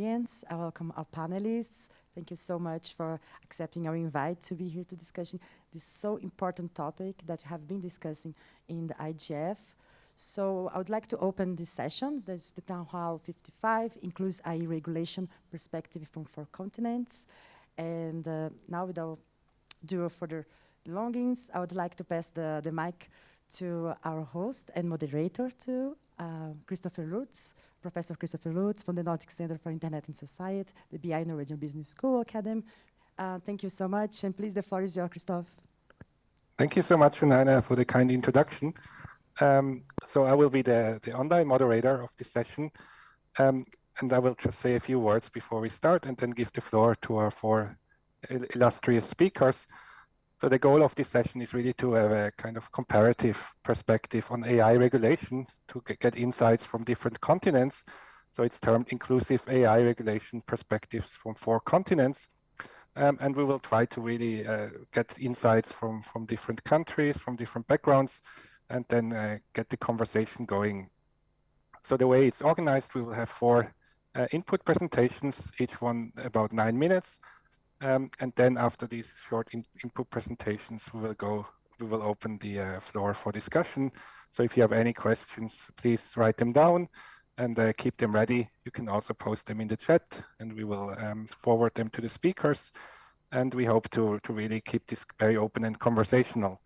audience. I welcome our panelists. Thank you so much for accepting our invite to be here to discuss this so important topic that we have been discussing in the IGF. So I would like to open this session. There's the Town Hall 55, includes AI regulation perspective from four continents. And uh, now without do further longings, I would like to pass the, the mic to our host and moderator to uh, Christopher Lutz, Professor Christopher Lutz from the Nordic Center for Internet and Society, the BI Norwegian Business School Academy. Uh, thank you so much, and please, the floor is yours, Christoph. Thank you so much, Funana, for the kind introduction. Um, so I will be the, the online moderator of this session, um, and I will just say a few words before we start and then give the floor to our four illustrious speakers. So the goal of this session is really to have a kind of comparative perspective on AI regulation to get insights from different continents. So it's termed inclusive AI regulation perspectives from four continents. Um, and we will try to really uh, get insights from, from different countries, from different backgrounds, and then uh, get the conversation going. So the way it's organized, we will have four uh, input presentations, each one about nine minutes. Um, and then after these short in input presentations, we will go, we will open the uh, floor for discussion. So if you have any questions, please write them down and uh, keep them ready. You can also post them in the chat and we will um, forward them to the speakers. And we hope to, to really keep this very open and conversational.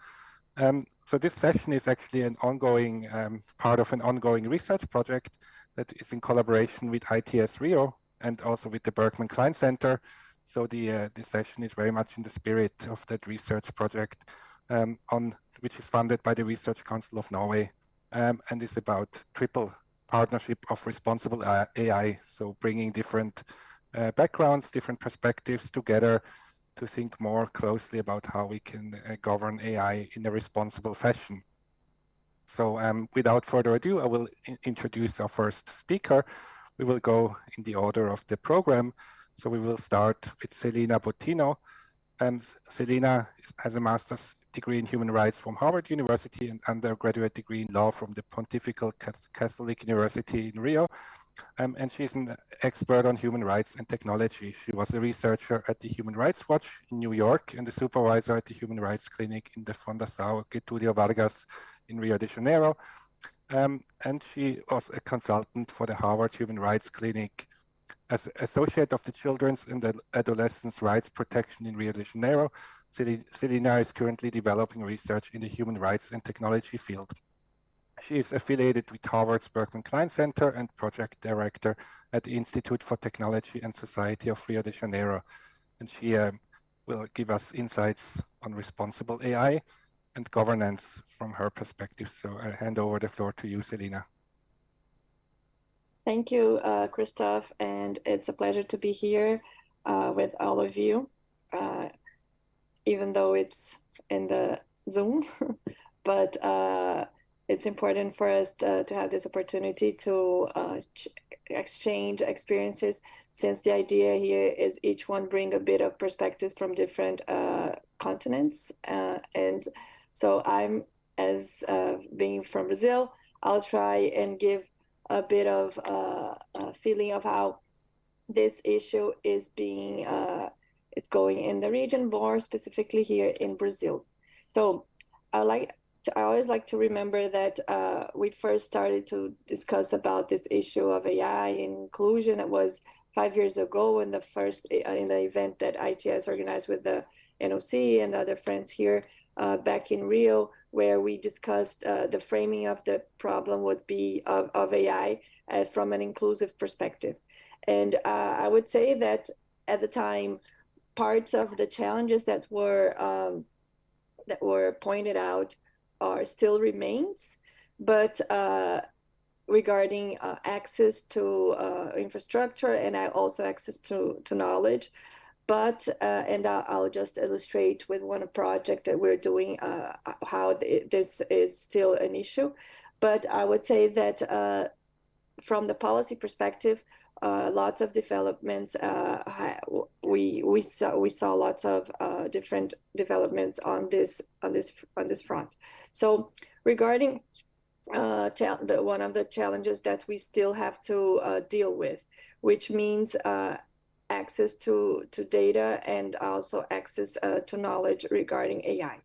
Um, so this session is actually an ongoing um, part of an ongoing research project that is in collaboration with ITS Rio and also with the Berkman Klein Center so the uh, the session is very much in the spirit of that research project um, on which is funded by the Research Council of Norway um, and is about triple partnership of responsible AI. So bringing different uh, backgrounds, different perspectives together to think more closely about how we can uh, govern AI in a responsible fashion. So um, without further ado, I will introduce our first speaker. We will go in the order of the program. So we will start with Celina Bottino. And Celina has a master's degree in human rights from Harvard University and undergraduate degree in law from the Pontifical Catholic University in Rio. Um, and she's an expert on human rights and technology. She was a researcher at the Human Rights Watch in New York and a supervisor at the Human Rights Clinic in the Fundação Getúlio Vargas in Rio de Janeiro. Um, and she was a consultant for the Harvard Human Rights Clinic as Associate of the Children's and Adolescents' Rights Protection in Rio de Janeiro, Celina is currently developing research in the human rights and technology field. She is affiliated with Harvard's Berkman Klein Center and project director at the Institute for Technology and Society of Rio de Janeiro. And she um, will give us insights on responsible AI and governance from her perspective. So I hand over the floor to you, Celina. Thank you, uh, Christoph, and it's a pleasure to be here uh, with all of you, uh, even though it's in the Zoom, but uh, it's important for us to, to, have this opportunity to uh, exchange experiences since the idea here is each one bring a bit of perspectives from different uh, continents. and so I'm, as being from Brazil, I'll try and give a bit of uh, a feeling of how this issue is being uh, it's going in the region, more specifically here in Brazil. So I like to, I always like to remember that uh, we first started to discuss about this issue of AI inclusion. It was five years ago in the first uh, in the event that ITS organized with the NOC and other friends here uh, back in Rio where we discussed uh, the framing of the problem would be of, of AI as from an inclusive perspective. And uh, I would say that at the time, parts of the challenges that were um, that were pointed out are still remains, but uh, regarding uh, access to uh, infrastructure and also access to, to knowledge, but uh, and I'll, just illustrate with one project that we're doing uh, how this is still an issue. But I would say that uh, from the policy perspective uh, lots of developments uh, we we saw we saw lots of uh, different developments on this on this on this front. So regarding the, one of the challenges that we still have to deal with which means uh, access to, to data and also access uh, to knowledge regarding AI.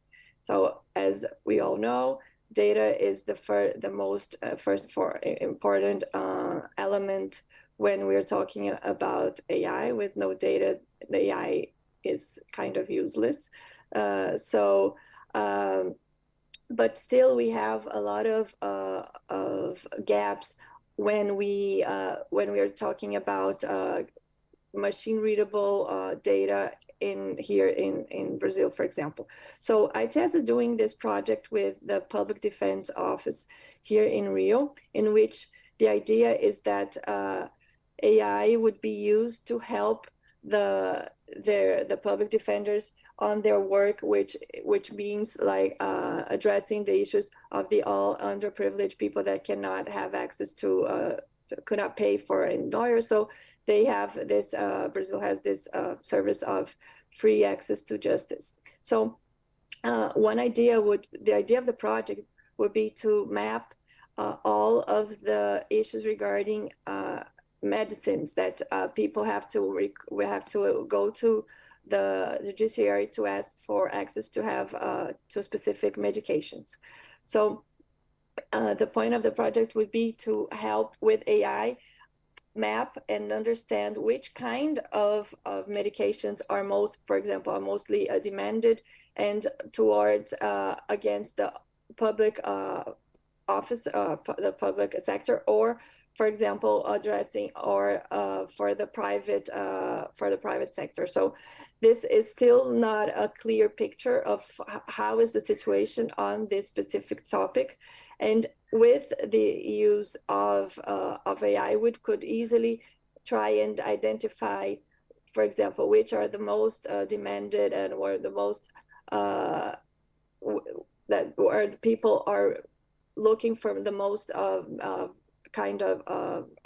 So as we all know, data is the, fir the most uh, first for important uh, element when we're talking about AI. With no data, the AI is kind of useless. Uh, so, um, but still we have a lot of, uh, of gaps when we uh, when we are talking about machine readable uh, data in here in, in Brazil, for example. So ITS is doing this project with the Public Defense Office here in Rio, in which the idea is that uh, AI would be used to help the their the public defenders on their work, which which means like uh, addressing the issues of the all underprivileged people that cannot have access to uh, could not pay for a lawyer. So they have this, uh, Brazil has this uh, service of free access to justice. So uh, one idea would, the idea of the project would be to map uh, all of the issues regarding uh, medicines that uh, people have to, we have to go to the judiciary to ask for access to have to specific medications. So uh, the point of the project would be to help with AI map and understand which kind of, of medications are most, for example, are mostly uh, demanded and towards uh, against the public uh, office, uh, the public sector, or for example, addressing or uh, for the private uh, for the private sector. So this is still not a clear picture of how is the situation on this specific topic. And with the use of, uh, of AI, we could easily try and identify, for example, which are the most uh, demanded and where the most uh, that where the people are looking for the most of kind of,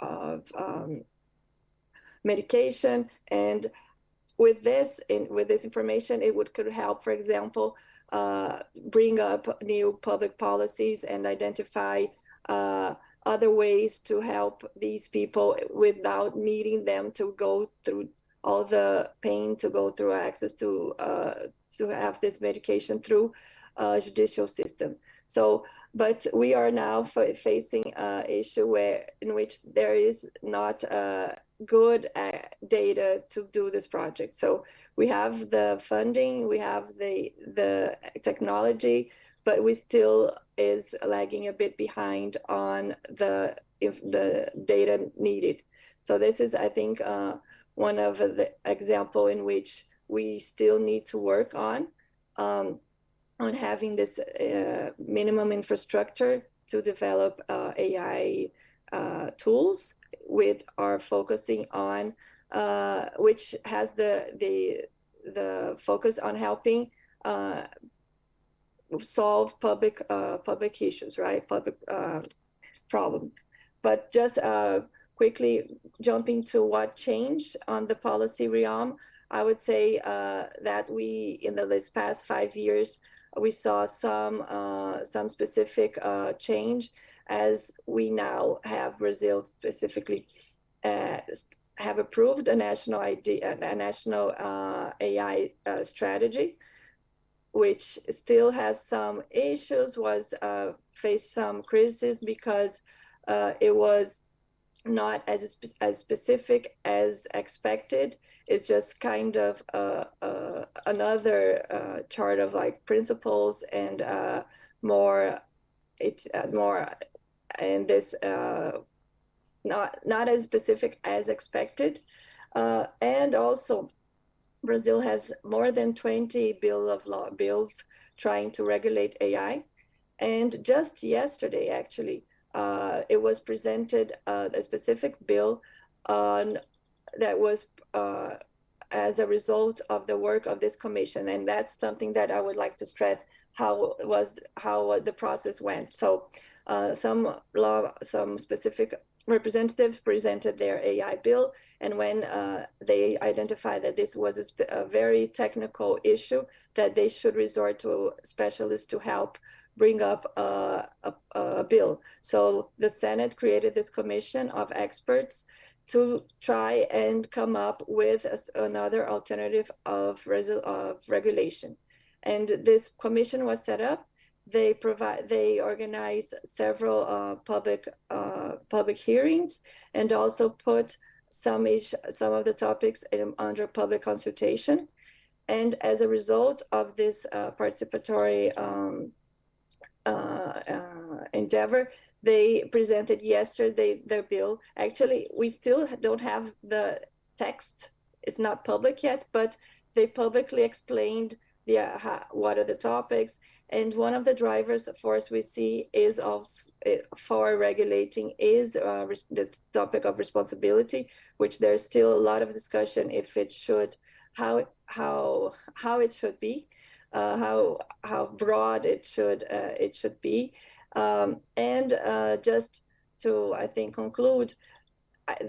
of um, medication. And with this in, with this information it would could help for example uh, bring up new public policies and identify uh, other ways to help these people without needing them to go through all the pain to go through access to uh, to have this medication through a judicial system. So, but we are now facing an issue where in which there is not uh, good uh, data to do this project. So we have the funding, we have the the technology, but we still is lagging a bit behind on the if the data needed. So this is, I think, uh, one of the example in which we still need to work on um, on having this uh, minimum infrastructure to develop uh, AI uh, tools with are focusing on uh, which has the the the focus on helping uh, solve public uh, public issues, right? Public uh, problem. But just uh, quickly jumping to what changed on the policy realm, I would say that we in the past five years we saw some some specific change as we now have Brazil specifically uh, have approved a national ID, a national uh, AI uh, strategy, which still has some issues, was uh, faced some criticism because uh, it was not as as specific as expected. It's just kind of uh, another chart of like principles and more it more and this not not as specific as expected. Uh, and also, Brazil has more than 20 bill of law bills trying to regulate AI. And just yesterday, actually, uh, it was presented uh, a specific bill on that was uh, as a result of the work of this commission. And that's something that I would like to stress how was how the process went. So uh, some law, some specific representatives presented their AI bill, and when uh, they identified that this was a, a, very technical issue, that they should resort to specialists to help bring up a, a, a bill. So the Senate created this commission of experts to try and come up with a, another alternative of, of regulation. And this commission was set up. They provide, they organize several uh, public uh, public hearings and also put some ish, some of the topics in, under public consultation. And as a result of this uh, participatory um, uh, uh, endeavor, they presented yesterday their bill. Actually, we still don't have the text. It's not public yet, but they publicly explained the, uh, what are the topics. And one of the drivers force we see is also uh, for regulating is uh, the topic of responsibility, which there's still a lot of discussion if it should, how how how it should be, uh, how how broad it should uh, it should be. Um, and uh, just to, I think, conclude,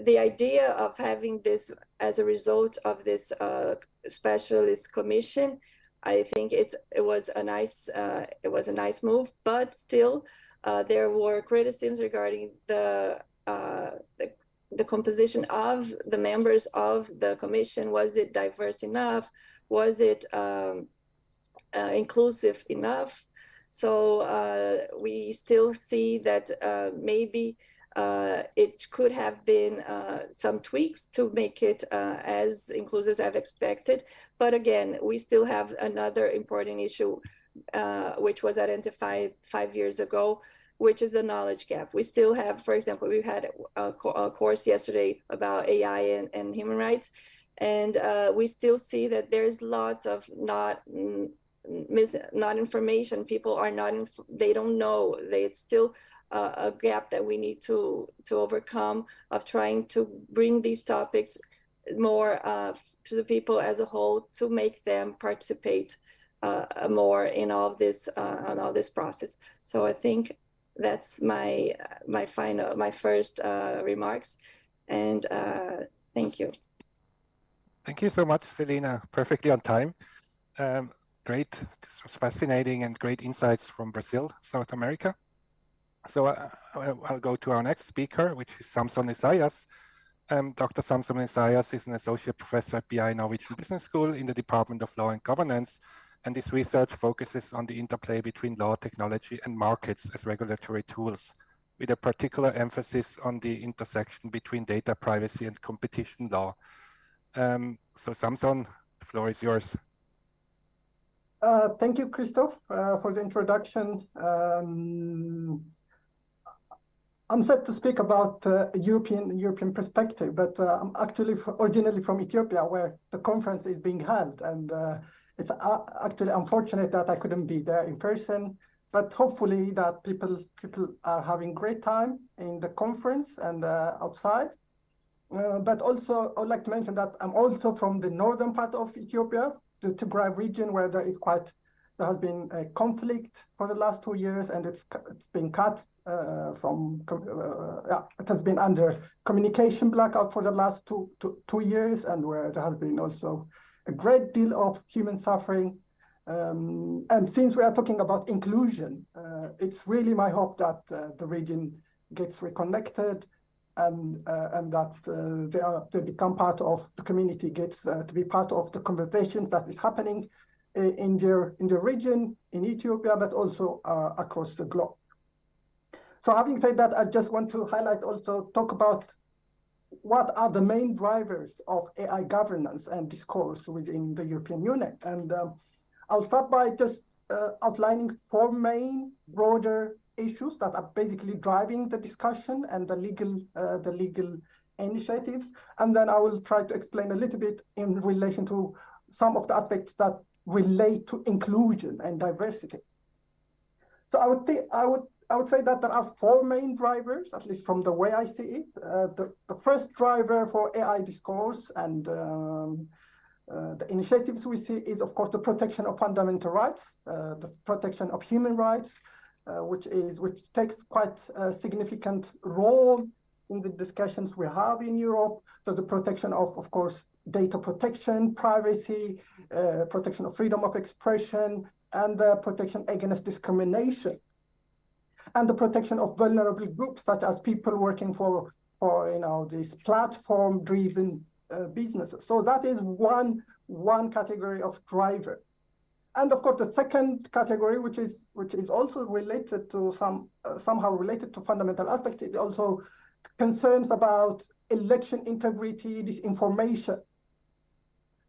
the idea of having this as a result of this uh, specialist commission, I think it's it was a nice uh, it was a nice move, but still uh, there were criticisms regarding the, uh, the the composition of the members of the commission. Was it diverse enough? Was it um, uh, inclusive enough? So uh, we still see that uh, maybe uh, it could have been uh, some tweaks to make it uh, as inclusive as expected. But again, we still have another important issue, uh, which was identified five years ago, which is the knowledge gap. We still have, for example, we had a, a course yesterday about AI and, and human rights, and we still see that there's lots of not mis not information people are not they don't know they still uh, a gap that we need to to overcome of trying to bring these topics more uh, to the people as a whole to make them participate uh, more in all this uh, on all this process. So i think that's my my final my first uh, remarks. And uh, thank you. Thank you so much celina perfectly on time. Um, great. This was fascinating and great insights from Brazil, South America. So uh, I'll go to our next speaker, which is Samson Esayas. Um, Dr. Samson Esayas is an associate professor at BI Norwegian Business School in the Department of Law and Governance, and his research focuses on the interplay between law, technology, and markets as regulatory tools, with a particular emphasis on the intersection between data privacy and competition law. Um, so Samson, the floor is yours. Uh, thank you, Christoph, uh, for the introduction. Um, I'm set to speak about uh, European European perspective, but uh, I'm actually originally from Ethiopia, where the conference is being held, and uh, it's actually unfortunate that I couldn't be there in person. But hopefully, that people people are having great time in the conference and outside. but also, I would like to mention that I'm also from the northern part of Ethiopia, the Tigray region where there is quite there has been a conflict for the last two years and it's it's been cut uh, from uh, yeah it has been under communication blackout for the last two, two, two years and where there has been also a great deal of human suffering. Um, and since we are talking about inclusion uh, it's really my hope that uh, the region gets reconnected and uh, and that uh, they are they become part of the community, gets to be part of the conversations that is happening in their in the region in Ethiopia, but also across the globe. So having said that, I just want to highlight also talk about what are the main drivers of AI governance and discourse within the European Union. And um, I'll start by just uh, outlining four main broader issues that are basically driving the discussion and the legal uh, the legal initiatives. And then I will try to explain a little bit in relation to some of the aspects that relate to inclusion and diversity. So I would think I would I would say that there are four main drivers, at least from the way I see it. Uh, the, the first driver for AI discourse and um, uh, the initiatives we see is, of course, the protection of fundamental rights, uh, the protection of human rights, uh, which is which takes quite a significant role in the discussions we have in Europe. So the protection of, of course, data protection, privacy, uh, protection of freedom of expression, and the protection against discrimination. And the protection of vulnerable groups, such as people working for for you know these platform-driven uh, businesses. So that is one one category of driver. And of course, the second category, which is which is also related to some uh, somehow related to fundamental aspects, is also concerns about election integrity, disinformation.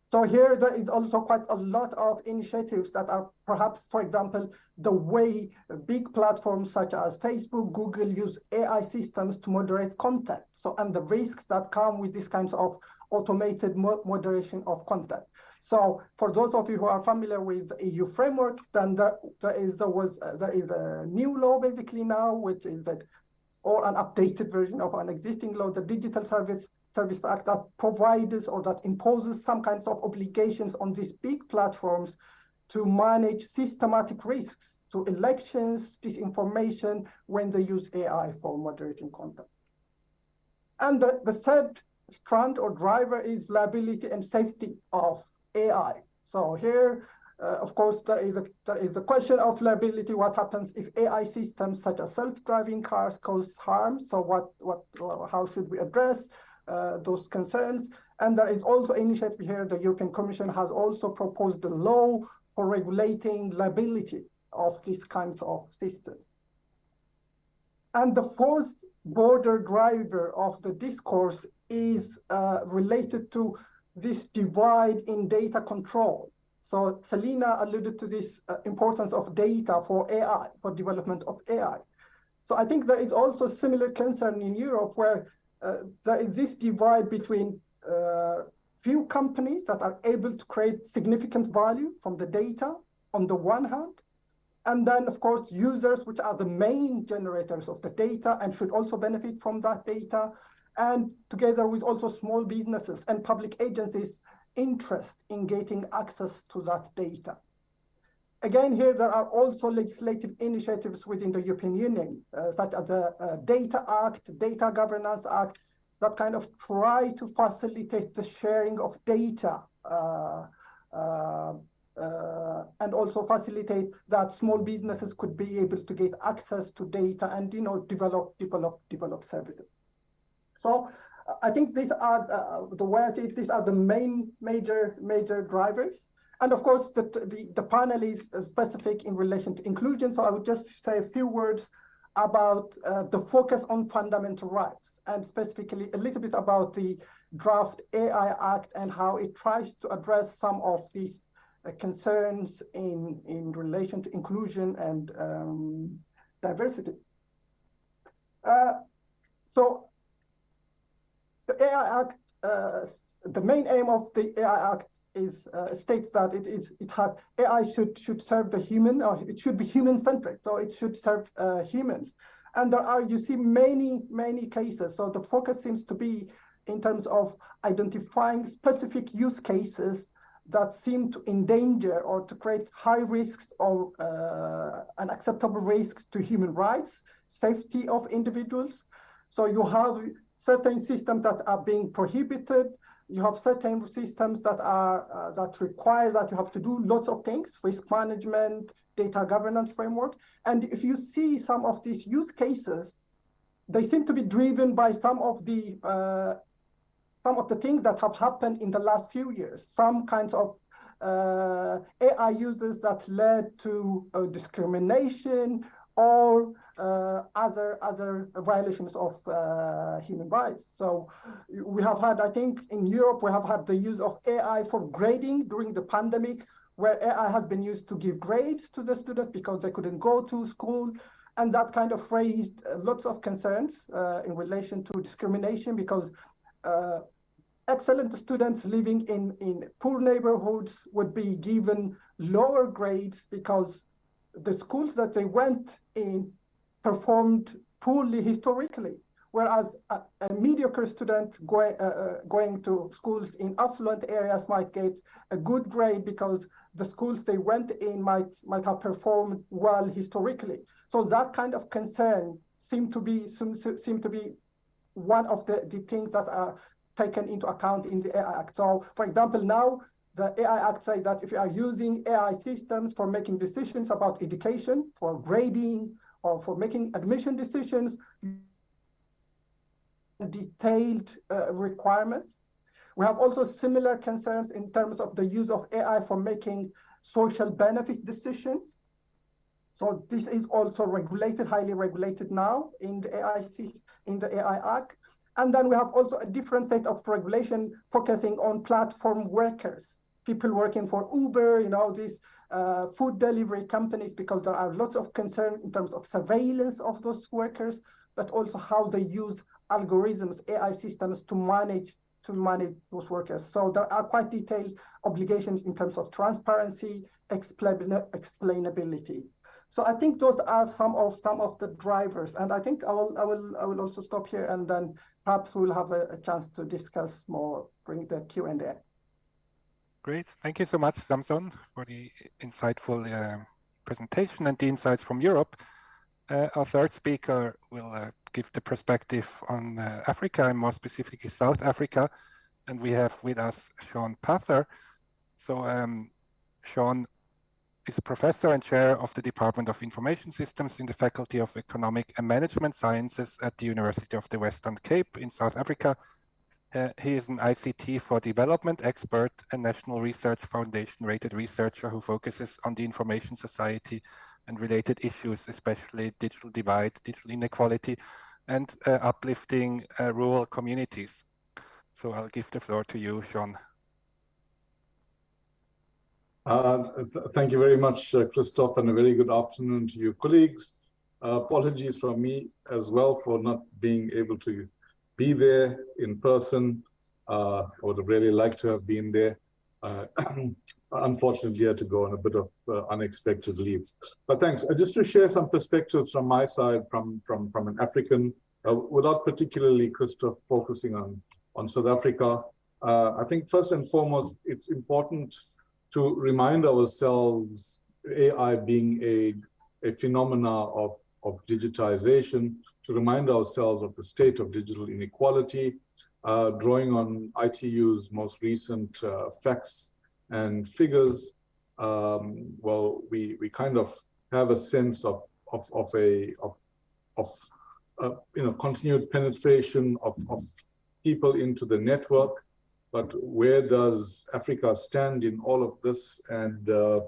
So here there is also quite a lot of initiatives that are perhaps, for example, the way big platforms such as Facebook, Google use AI systems to moderate content. So and the risks that come with these kinds of automated moderation of content. So for those of you who are familiar with the EU framework, then there, there is there was uh, there is a new law basically now, which is that or an updated version of an existing law, the Digital Service Service Act that provides or that imposes some kinds of obligations on these big platforms to manage systematic risks to elections, disinformation when they use AI for moderating content. And the, the third strand or driver is liability and safety of AI. So here, uh, of course, there is, a, there is a question of liability. What happens if AI systems such as self-driving cars cause harm? So what, what, how should we address those concerns. And there is also initiative here, the European Commission has also proposed a law for regulating liability of these kinds of systems. And the fourth border driver of the discourse is uh, related to this divide in data control. So Celina alluded to this uh, importance of data for AI, for development of AI. So I think there is also similar concern in Europe where uh, there is this divide between uh, few companies that are able to create significant value from the data on the one hand, and then of course users which are the main generators of the data and should also benefit from that data, and together with also small businesses and public agencies interest in getting access to that data. Again, here there are also legislative initiatives within the European Union, uh, such as the uh, Data Act, Data Governance Act, that kind of try to facilitate the sharing of data uh, uh, uh and also facilitate that small businesses could be able to get access to data and you know develop develop develop services. So I think these are the way I see it, these are the main major major drivers. And of course, the, the, the panel is specific in relation to inclusion. So I would just say a few words about uh, the focus on fundamental rights and specifically a little bit about the draft AI Act and how it tries to address some of these uh, concerns in, in relation to inclusion and um, diversity. Uh, so the AI Act, uh, the main aim of the AI Act is uh, states that it is it has AI should should serve the human or it should be human centric. So it should serve uh, humans. And there are you see many many cases. So the focus seems to be in terms of identifying specific use cases that seem to endanger or to create high risks or uh, unacceptable risks to human rights, safety of individuals. So you have certain systems that are being prohibited, you have certain systems that are uh, that require that you have to do lots of things, risk management, data governance framework. And if you see some of these use cases, they seem to be driven by some of the uh, some of the things that have happened in the last few years. Some kinds of uh, AI uses that led to uh, discrimination or other other violations of uh, human rights. So we have had, I think, in Europe, we have had the use of AI for grading during the pandemic, where AI has been used to give grades to the students because they couldn't go to school. And that kind of raised uh, lots of concerns uh, in relation to discrimination because uh, excellent students living in, in poor neighborhoods would be given lower grades because the schools that they went in performed poorly historically, whereas a, a mediocre student going, uh, uh, going to schools in affluent areas might get a good grade because the schools they went in might, might have performed well historically. So that kind of concern seem to be, seem, seem to be one of the, the things that are taken into account in the AI Act. So for example, now the AI Act says that if you are using AI systems for making decisions about education, for grading, or for making admission decisions, detailed uh, requirements. We have also similar concerns in terms of the use of AI for making social benefit decisions. So this is also regulated, highly regulated now in the AI in the AI Act. And then we have also a different set of regulation focusing on platform workers, people working for Uber, you know, these uh, food delivery companies, because there are lots of concern in terms of surveillance of those workers, but also how they use algorithms, AI systems to manage to manage those workers. So there are quite detailed obligations in terms of transparency, explain explainability. So I think those are some of some of the drivers, and I think I will I will I will also stop here, and then perhaps we'll have a, a chance to discuss more during the Q and A. Great, thank you so much, Samson, for the insightful uh, presentation and the insights from Europe. Uh, our third speaker will uh, give the perspective on uh, Africa and more specifically South Africa. And we have with us Shaun Pather. So um, Shaun is a professor and chair of the Department of Information Systems in the Faculty of Economic and Management Sciences at the University of the Western Cape in South Africa. Uh, he is an ICT for development expert and National Research Foundation rated researcher who focuses on the information society and related issues, especially digital divide, digital inequality, and uh, uplifting uh, rural communities. So I'll give the floor to you, Shaun. Uh, th thank you very much, uh, Christoph, and a very good afternoon to your colleagues. Uh, apologies from me as well for not being able to be there in person. Uh, I would have really liked to have been there. Uh, unfortunately, I had to go on a bit of uh, unexpected leave. But thanks. just to share some perspectives from my side, from from from an African, without particularly Christoph focusing on on South Africa. I think first and foremost, it's important to remind ourselves AI being a, a phenomena of, of digitization, to remind ourselves of the state of digital inequality, uh, drawing on ITU's most recent uh, facts and figures, um, well, we, we kind of have a sense of, of, of a, of, of uh, you know, continued penetration of, of people into the network, but where does Africa stand in all of this? And uh,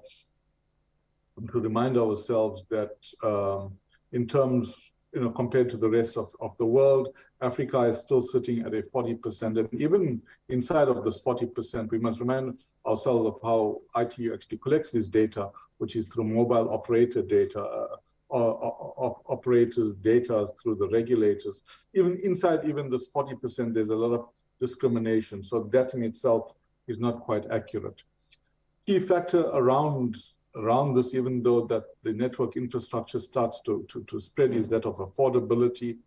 to remind ourselves that um, in terms, you know, compared to the rest of, of the world, Africa is still sitting at a 40%. And even inside of this 40%, we must remind ourselves of how ITU actually collects this data, which is through mobile operator data, uh, operators data through the regulators. Even inside even this 40%, there's a lot of discrimination. So that in itself is not quite accurate. Key factor around around this, even though that the network infrastructure starts to, to, to spread, is that of affordability.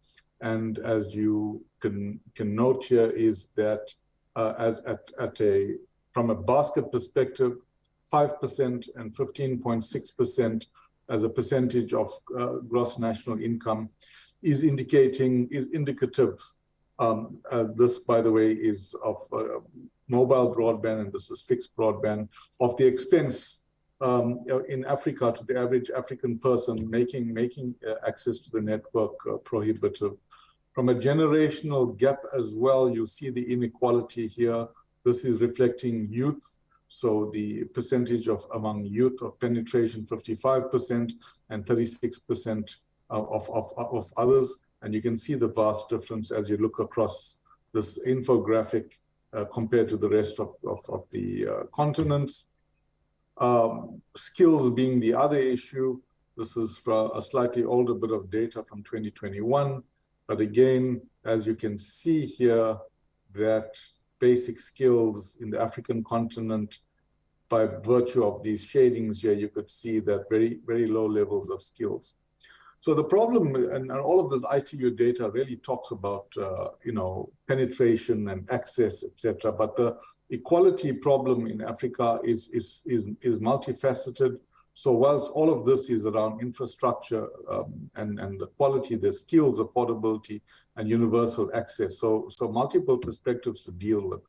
And as you can can note here, is that uh, at, at, at a from a basket perspective, 5% and 15.6% as a percentage of uh, gross national income is indicating, is indicative um, uh, this, by the way, is of uh, mobile broadband, and this is fixed broadband, of the expense um, in Africa to the average African person making, making uh, access to the network uh, prohibitive. From a generational gap as well, you see the inequality here. This is reflecting youth. So the percentage of among youth of penetration, 55% and 36% of, of, of others. And you can see the vast difference as you look across this infographic uh, compared to the rest of, of, of the uh, continents. Um, skills being the other issue. This is a slightly older bit of data from 2021. But again, as you can see here, that basic skills in the African continent, by virtue of these shadings here, you could see that very, very low levels of skills. So the problem, and, all of this ITU data really talks about, uh, you know, penetration and access, etc. But the equality problem in Africa is, is, is, is multifaceted. So whilst all of this is around infrastructure um, and, and the quality, the skills, affordability, and universal access. So, so multiple perspectives to deal with.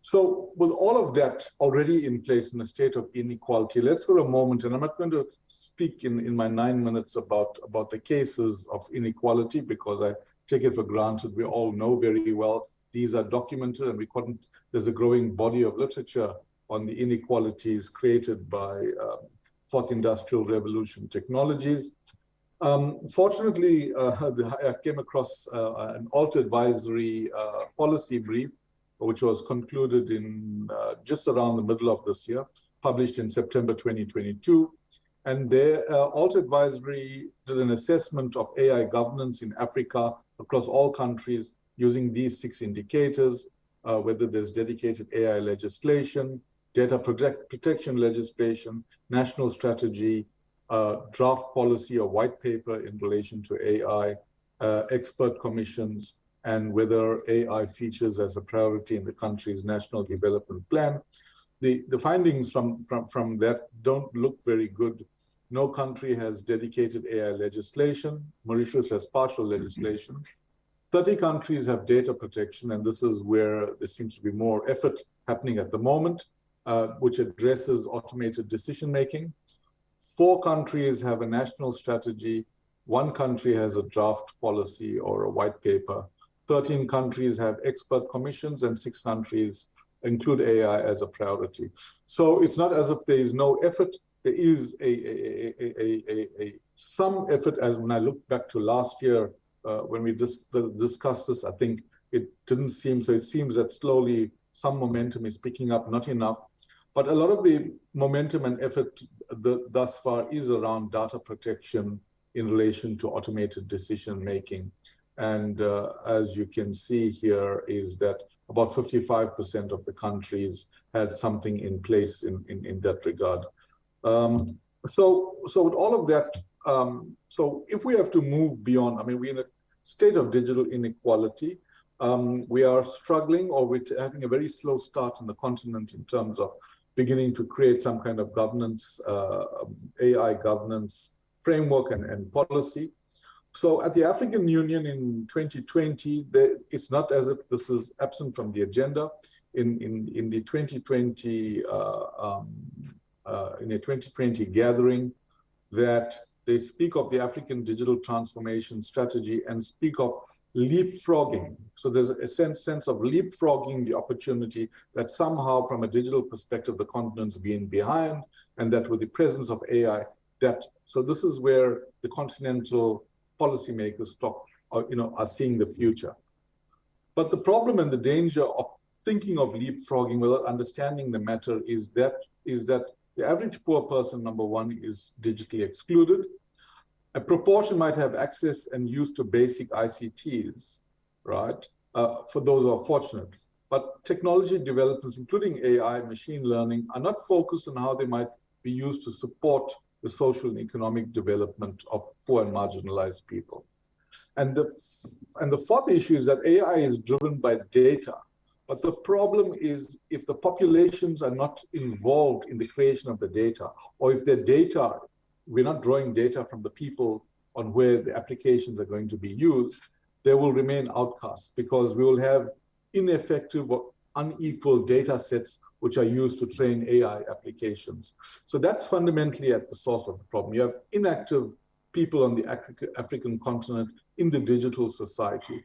So with all of that already in place in a state of inequality, let's for a moment, and I'm not going to speak in, in my nine minutes about, about the cases of inequality because I take it for granted we all know very well these are documented and we couldn't, there's a growing body of literature on the inequalities created by um, fourth industrial revolution technologies. Um, fortunately, uh, I came across uh, an alt advisory uh, policy brief which was concluded in uh, just around the middle of this year, published in September 2022. And their uh, Alt Advisory did an assessment of AI governance in Africa across all countries using these six indicators, uh, whether there's dedicated AI legislation, data protect protection legislation, national strategy, uh, draft policy or white paper in relation to AI, uh, expert commissions, and whether AI features as a priority in the country's national development plan. The, the findings from, from, from that don't look very good. No country has dedicated AI legislation. Mauritius has partial legislation. 30 countries have data protection, and this is where there seems to be more effort happening at the moment, uh, which addresses automated decision-making. Four countries have a national strategy. One country has a draft policy or a white paper. 13 countries have expert commissions and six countries include AI as a priority. So it's not as if there is no effort. There is a, a, a, a some effort as when I look back to last year uh, when we dis discussed this, I think it didn't seem, so it seems that slowly some momentum is picking up, not enough. But a lot of the momentum and effort the, thus far is around data protection in relation to automated decision making. And uh, as you can see here is that about 55% of the countries had something in place in, in, in that regard. Um, so, so with all of that, um, so if we have to move beyond, I mean, we're in a state of digital inequality. Um, we are struggling or we're having a very slow start in the continent in terms of beginning to create some kind of governance, uh, AI governance framework and, and policy. So at the African Union in 2020, it's not as if this is absent from the agenda. In, in, in the 2020, uh, um, uh, in a 2020 gathering, that they speak of the African digital transformation strategy and speak of leapfrogging. So there's a sense, sense of leapfrogging the opportunity that somehow from a digital perspective, the continent's being behind and that with the presence of AI, that, so this is where the continental policymakers talk, or, you know, are seeing the future. But the problem and the danger of thinking of leapfrogging without understanding the matter is that is that the average poor person, number one, is digitally excluded. A proportion might have access and use to basic ICTs, right, uh, for those who are fortunate. But technology developments, including AI, machine learning, are not focused on how they might be used to support the social and economic development of poor and marginalized people. And the, and the fourth issue is that AI is driven by data. But the problem is if the populations are not involved in the creation of the data, or if the data, we're not drawing data from the people on where the applications are going to be used, they will remain outcasts because we will have ineffective or unequal data sets which are used to train AI applications. So that's fundamentally at the source of the problem. You have inactive people on the African continent in the digital society,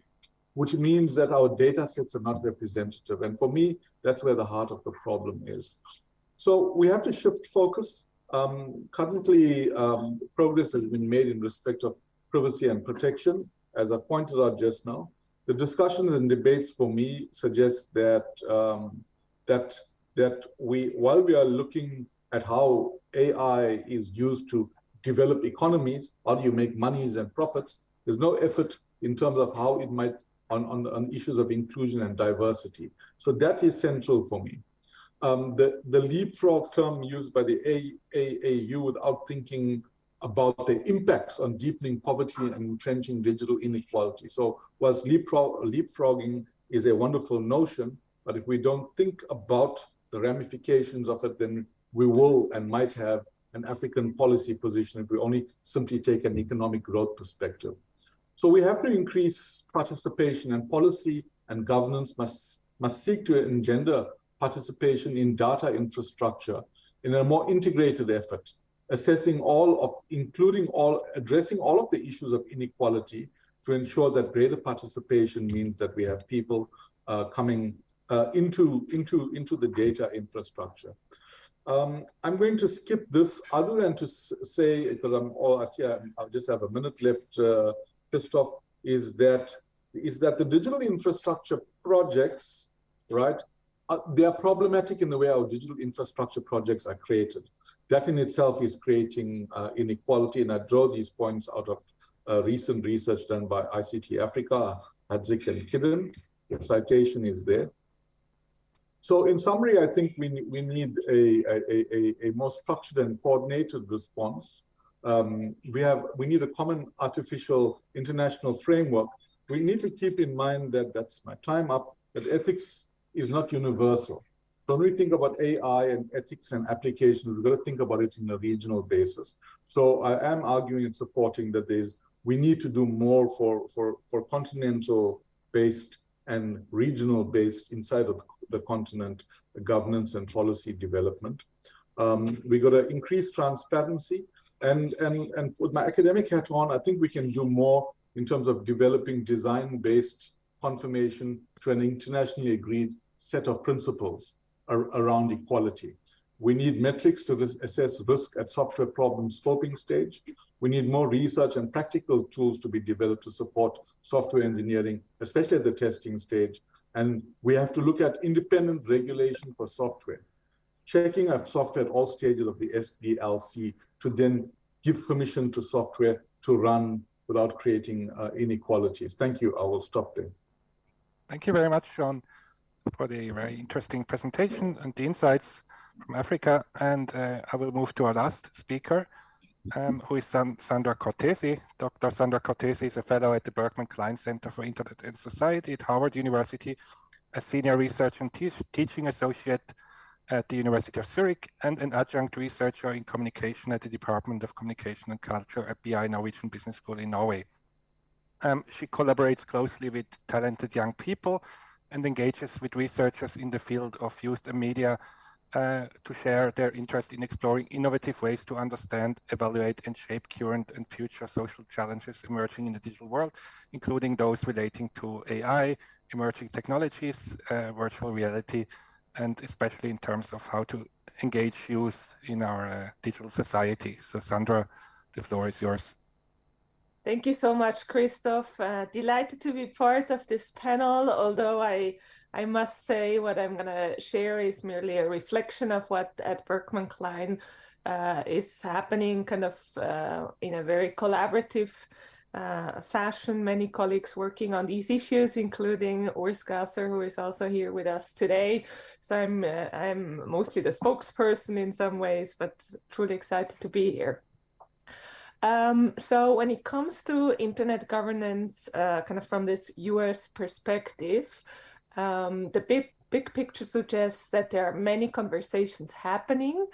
which means that our data sets are not representative. And for me, that's where the heart of the problem is. So we have to shift focus. Um, currently, um, progress has been made in respect of privacy and protection, as I pointed out just now. The discussions and debates for me suggest that um, that that we, while we are looking at how AI is used to develop economies, how do you make monies and profits, there's no effort in terms of how it might on, on, on issues of inclusion and diversity. So that is central for me. Um, the, the leapfrog term used by the AAAU without thinking about the impacts on deepening poverty and entrenching digital inequality. So whilst leapfrog, leapfrogging is a wonderful notion, but if we don't think about the ramifications of it, then we will and might have an African policy position if we only simply take an economic growth perspective. So we have to increase participation and policy and governance must, must seek to engender participation in data infrastructure in a more integrated effort, assessing all of, including all, addressing all of the issues of inequality to ensure that greater participation means that we have people uh, coming uh, into, into, into the data infrastructure. Um, I'm going to skip this other than to say, because I'm all, I see I, I just have a minute left, uh, Christoph, is that is that the digital infrastructure projects, right, they are problematic in the way our digital infrastructure projects are created. That in itself is creating uh, inequality, and I draw these points out of uh, recent research done by ICT Africa, Hadzik and Kidden. The citation is there. So in summary, I think we, we need a, a, a, a more structured and coordinated response. Um, we have we need a common artificial international framework. We need to keep in mind that that's my time up. That ethics is not universal. When we think about AI and ethics and application, we've got to think about it in a regional basis. So I am arguing and supporting that there's we need to do more for for for continental based and regional based inside of the continent governance and policy development. Um, we got to increase transparency and, and, and with my academic hat on, I think we can do more in terms of developing design-based confirmation to an internationally agreed set of principles ar around equality. We need metrics to assess risk at software problem scoping stage. We need more research and practical tools to be developed to support software engineering, especially at the testing stage. And we have to look at independent regulation for software, checking of software at all stages of the SDLC to then give permission to software to run without creating uh, inequalities. Thank you. I will stop there. Thank you very much, Shaun, for the very interesting presentation and the insights from Africa. And uh, I will move to our last speaker, um, who is San Sandra Cortesi. Dr. Sandra Cortesi is a fellow at the Berkman Klein Center for Internet and Society at Harvard University, a senior research and te teaching associate at the University of Zurich and an adjunct researcher in communication at the Department of Communication and Culture at BI Norwegian Business School in Norway. Um, she collaborates closely with talented young people and engages with researchers in the field of youth and media uh, to share their interest in exploring innovative ways to understand, evaluate, and shape current and future social challenges emerging in the digital world, including those relating to AI, emerging technologies, uh, virtual reality, and especially in terms of how to engage youth in our uh, digital society. So Sandra, the floor is yours. Thank you so much, Christoph. Uh, delighted to be part of this panel, although I I must say what I'm going to share is merely a reflection of what at Berkman Klein uh, is happening kind of uh, in a very collaborative uh, fashion, many colleagues working on these issues, including Urs Gasser, who is also here with us today. So I'm, uh, I'm mostly the spokesperson in some ways, but truly excited to be here. Um, so when it comes to internet governance, uh, kind of from this US perspective, um, the big, big picture suggests that there are many conversations happening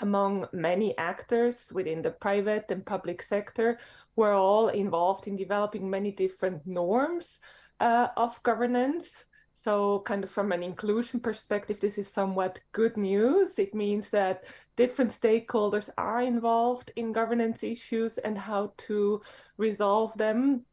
among many actors within the private and public sector we're all involved in developing many different norms uh, of governance. So kind of from an inclusion perspective, this is somewhat good news. It means that different stakeholders are involved in governance issues and how to resolve them.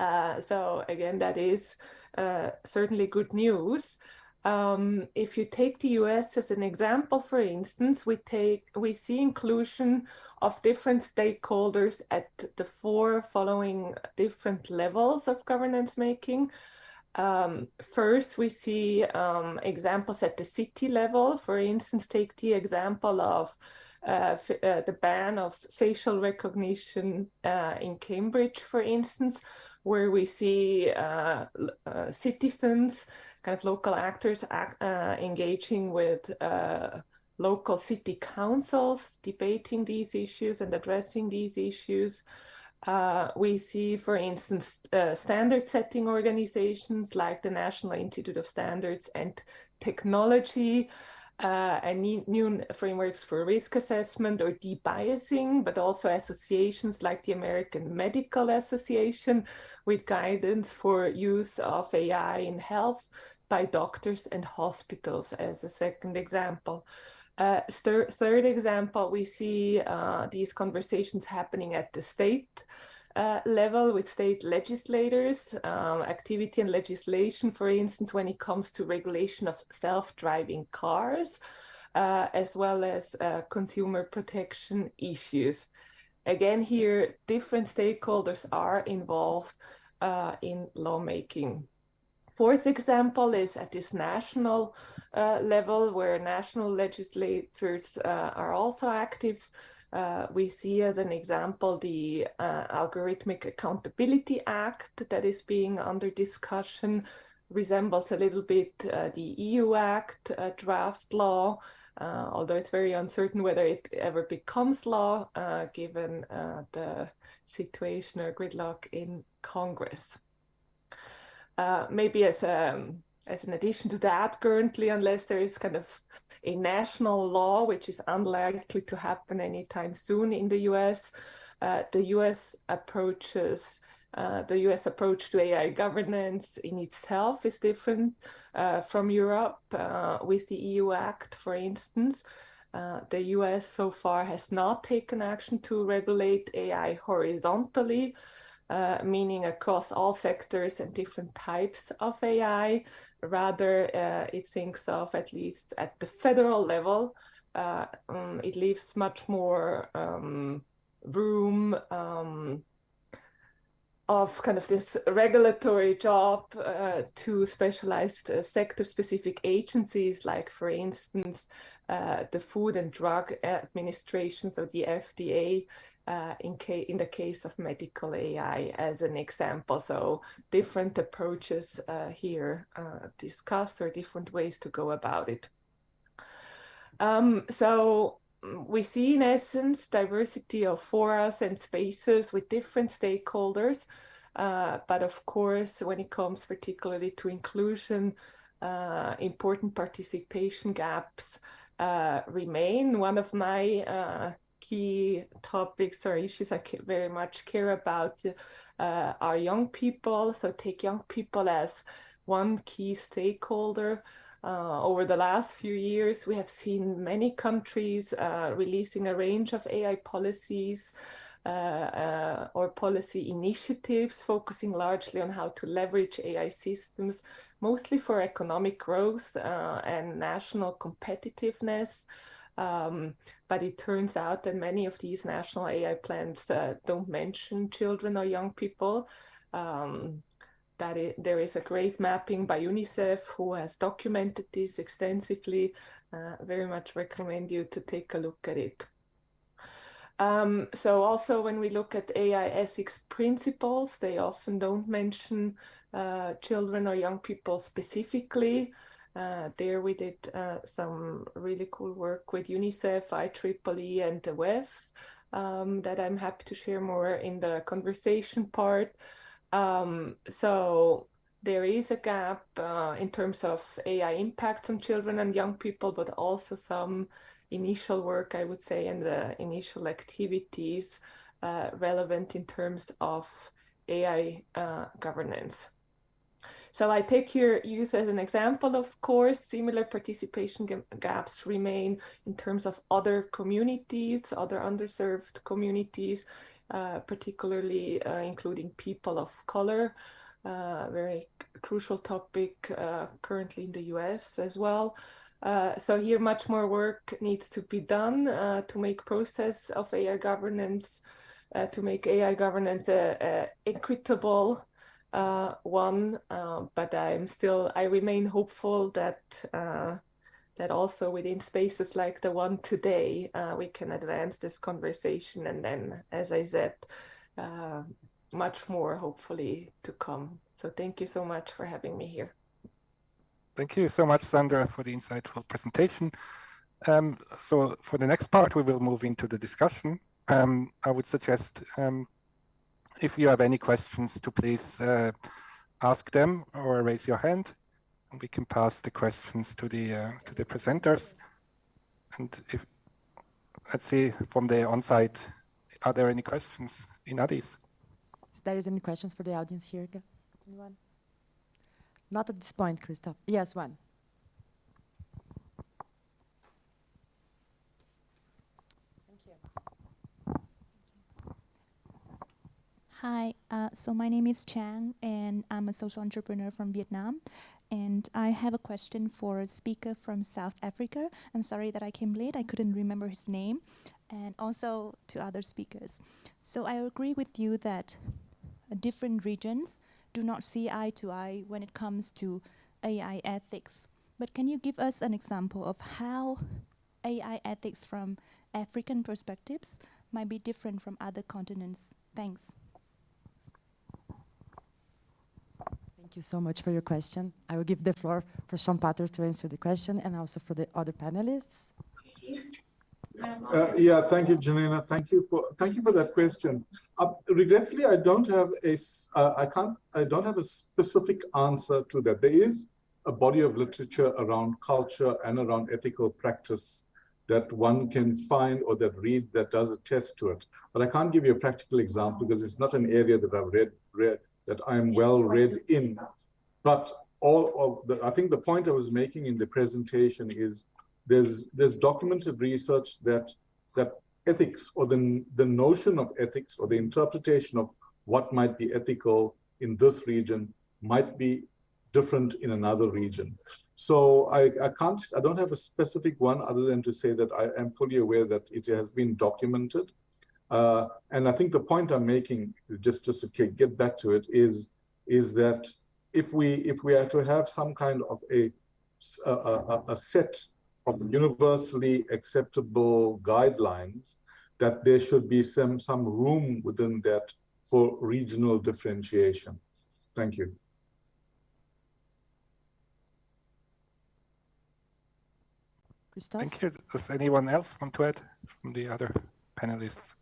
Uh, so again, that is uh, certainly good news. Um, if you take the US as an example, for instance, we take we see inclusion of different stakeholders at the four following different levels of governance making. Um, first, we see um, examples at the city level. For instance, take the example of uh, uh, the ban of facial recognition uh, in Cambridge, for instance, where we see uh, uh, citizens kind of local actors act, uh, engaging with uh, local city councils, debating these issues and addressing these issues. Uh, we see, for instance, uh, standard setting organizations like the National Institute of Standards and Technology uh, and new frameworks for risk assessment or debiasing, but also associations like the American Medical Association with guidance for use of AI in health by doctors and hospitals as a second example. Uh, third, third example, we see uh, these conversations happening at the state uh, level with state legislators, um, activity and legislation, for instance, when it comes to regulation of self-driving cars, uh, as well as uh, consumer protection issues. Again, here, different stakeholders are involved uh, in lawmaking. Fourth example is at this national uh, level where national legislators uh, are also active. Uh, we see as an example the uh, Algorithmic Accountability Act that is being under discussion resembles a little bit uh, the EU Act uh, draft law, although it's very uncertain whether it ever becomes law given the situation or gridlock in Congress. Uh, maybe as a, um, as an addition to that currently, unless there is kind of a national law, which is unlikely to happen anytime soon in the US, uh, the US approaches uh, the US approach to AI governance in itself is different uh, from Europe uh, with the EU Act, for instance. Uh, the US so far has not taken action to regulate AI horizontally, uh, meaning across all sectors and different types of AI. Rather, uh, it thinks of, at least at the federal level, uh, um, it leaves much more um, room um, of kind of this regulatory job uh, to specialized uh, sector-specific agencies, like, for instance, uh, the Food and Drug Administration, so the FDA, uh, in, in the case of medical AI as an example. So different approaches uh, here uh, discussed or different ways to go about it. Um, so mm, we see in essence diversity of forums and spaces with different stakeholders. Uh, but of course, when it comes particularly to inclusion, uh, important participation gaps remain. One of my key topics or issues I very much care about uh, are young people. So take young people as one key stakeholder. Uh, over the last few years, we have seen many countries uh, releasing a range of AI policies uh, uh, or policy initiatives focusing largely on how to leverage AI systems, mostly for economic growth uh, and national competitiveness. Um, but it turns out that many of these national AI plans uh, don't mention children or young people. Um, that it, there is a great mapping by UNICEF who has documented this extensively. Uh, very much recommend you to take a look at it. Um, so also when we look at AI ethics principles, they often don't mention uh, children or young people specifically. Uh, there we did uh, some really cool work with UNICEF, IEEE, and the WEF um, that I'm happy to share more in the conversation part. Um, so there is a gap uh, in terms of AI impacts on children and young people, but also some initial work, I would say, and the initial activities uh, relevant in terms of AI uh, governance. So I take here youth as an example, of course, similar participation gaps remain in terms of other communities, other underserved communities, uh, particularly uh, including people of color, uh, very crucial topic uh, currently in the US as well. Uh, so here much more work needs to be done uh, to make process of AI governance, to make AI governance equitable uh, one, uh, but I'm still, I remain hopeful that uh, that also within spaces like the one today, uh, we can advance this conversation. And then, as I said, uh, much more hopefully to come. So thank you so much for having me here. Thank you so much, Sandra, for the insightful presentation. Um, so for the next part, we will move into the discussion. Um, I would suggest um, if you have any questions to please uh, ask them or raise your hand and we can pass the questions to the uh, to the presenters and if let's see from the on-site are there any questions in Addis? Is there is any questions for the audience here anyone Not at this point, Christoph. Yes, one. Hi, uh, so my name is Chang, and I'm a social entrepreneur from Vietnam. And I have a question for a speaker from South Africa. I'm sorry that I came late, I couldn't remember his name. And also to other speakers. So I agree with you that different regions do not see eye to eye when it comes to AI ethics. But can you give us an example of how AI ethics from African perspectives might be different from other continents? Thanks. Thank you so much for your question. I will give the floor for Shaun Pather to answer the question and also for the other panelists. Uh, yeah, thank you, Janina. Thank you for thank you for that question. Uh, regretfully, I don't have a uh, I can't I don't have a specific answer to that. There is a body of literature around culture and around ethical practice that one can find or that read that does attest to it. But I can't give you a practical example because it's not an area that I've read read that I'm well read in. But all of the, I think the point I was making in the presentation is there's there's documented research that that ethics or the the notion of ethics or the interpretation of what might be ethical in this region might be different in another region. So I, I can't, I don't have a specific one other than to say that I am fully aware that it has been documented uh, and I think the point I'm making, just just to get back to it, is is that if we if we are to have some kind of a a, a set of universally acceptable guidelines, that there should be some some room within that for regional differentiation. Thank you. Christoph? Thank you. Does anyone else want to add from the other panelists?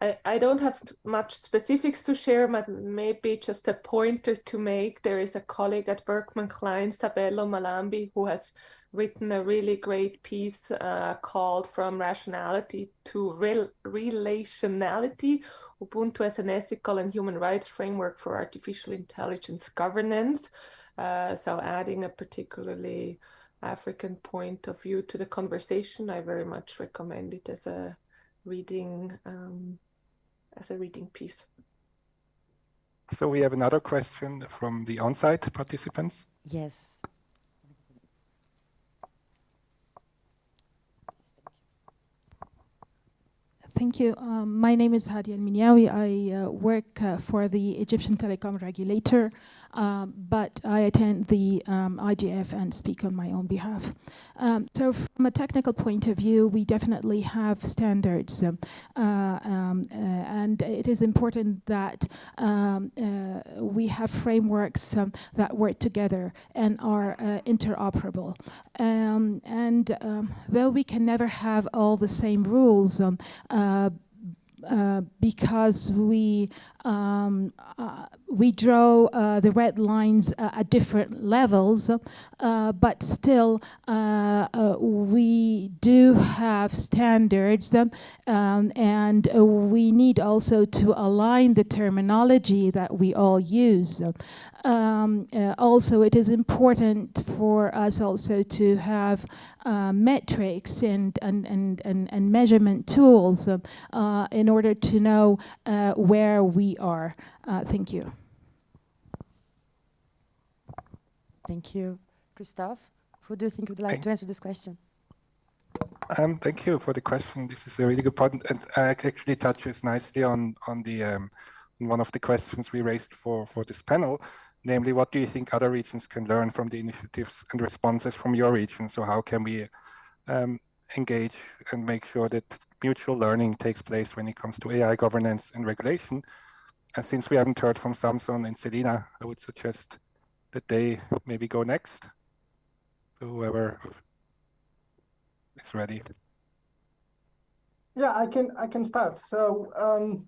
I, I don't have much specifics to share, but maybe just a pointer to make. There is a colleague at Berkman Klein, Sabelo Mhlambi, who has written a really great piece uh, called From Rationality to Rel Relationality, Ubuntu as an ethical and human rights framework for artificial intelligence governance. Uh, so adding a particularly African point of view to the conversation, I very much recommend it as a reading um, as a reading piece. So we have another question from the on-site participants. Yes. Thank you. Um, my name is Hadi Al-Minyawi. I uh, work uh, for the Egyptian telecom regulator, um, but I attend the um, IGF and speak on my own behalf. Um, so from a technical point of view, we definitely have standards, um, uh, um, uh, and it is important that uh, we have frameworks that work together and are uh, interoperable. and though we can never have all the same rules, uh, uh, because we um, uh, we draw uh, the red lines uh, at different levels, uh, but still uh, we do have standards um, and we need also to align the terminology that we all use. Um, uh, also, it is important for us also to have uh, metrics and, and, and, and, and measurement tools uh, in order to know where we are. Uh, thank you. Thank you. Christoph, who do you think would like to answer this question? Um, thank you for the question. This is a really good point, and actually touches nicely on on the um, one of the questions we raised for for this panel, namely, what do you think other regions can learn from the initiatives and responses from your region? So how can we um, engage and make sure that mutual learning takes place when it comes to AI governance and regulation? And since we haven't heard from Samson and Celina, I would suggest that they maybe go next. Whoever is ready. Yeah, I can I can start. So um,